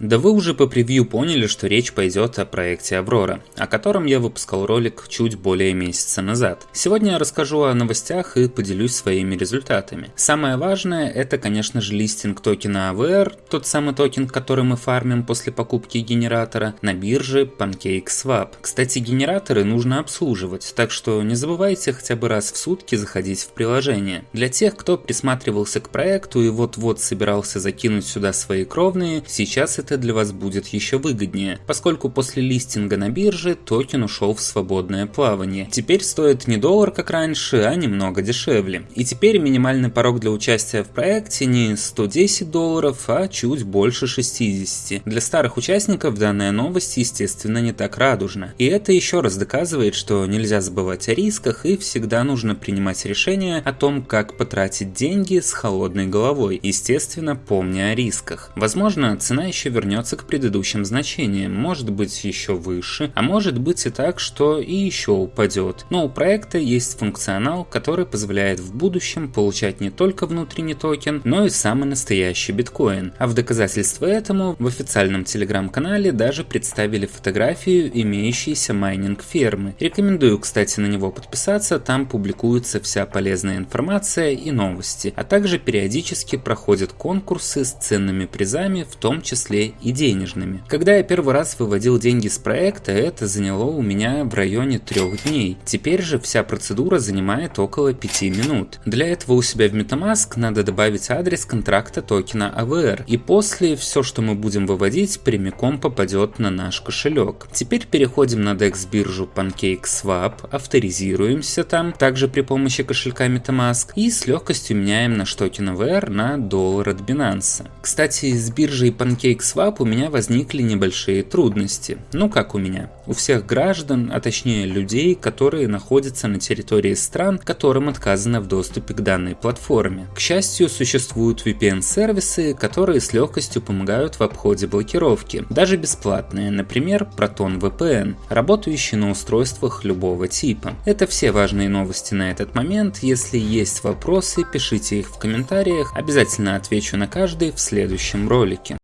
Да вы уже по превью поняли, что речь пойдет о проекте Аврора, о котором я выпускал ролик чуть более месяца назад. Сегодня я расскажу о новостях и поделюсь своими результатами. Самое важное это, конечно же, листинг токена AVR, тот самый токен, который мы фармим после покупки генератора, на бирже PancakeSwap. Кстати, генераторы нужно обслуживать, так что не забывайте хотя бы раз в сутки заходить в приложение. Для тех, кто присматривался к проекту и вот-вот собирался закинуть сюда свои кровные, сейчас это это для вас будет еще выгоднее, поскольку после листинга на бирже токен ушел в свободное плавание. Теперь стоит не доллар как раньше, а немного дешевле. И теперь минимальный порог для участия в проекте не 110 долларов, а чуть больше 60. Для старых участников данная новость естественно не так радужна. И это еще раз доказывает, что нельзя забывать о рисках и всегда нужно принимать решение о том, как потратить деньги с холодной головой, естественно помня о рисках. Возможно цена еще вернется к предыдущим значениям, может быть еще выше, а может быть и так, что и еще упадет. Но у проекта есть функционал, который позволяет в будущем получать не только внутренний токен, но и самый настоящий биткоин. А в доказательство этому в официальном телеграм-канале даже представили фотографию имеющейся майнинг фермы. Рекомендую, кстати, на него подписаться, там публикуется вся полезная информация и новости, а также периодически проходят конкурсы с ценными призами, в том числе и денежными. Когда я первый раз выводил деньги с проекта, это заняло у меня в районе трех дней. Теперь же вся процедура занимает около 5 минут. Для этого у себя в MetaMask надо добавить адрес контракта токена AVR, и после все, что мы будем выводить, прямиком попадет на наш кошелек. Теперь переходим на DEX биржу PancakeSwap, авторизируемся там, также при помощи кошелька MetaMask, и с легкостью меняем наш токен AVR на доллар от Binance. Кстати, с биржей PancakeSwap PancakeSwap у меня возникли небольшие трудности. Ну как у меня? У всех граждан, а точнее людей, которые находятся на территории стран, которым отказано в доступе к данной платформе. К счастью, существуют VPN-сервисы, которые с легкостью помогают в обходе блокировки, даже бесплатные, например, Proton VPN, работающий на устройствах любого типа. Это все важные новости на этот момент. Если есть вопросы, пишите их в комментариях, обязательно отвечу на каждый в следующем ролике.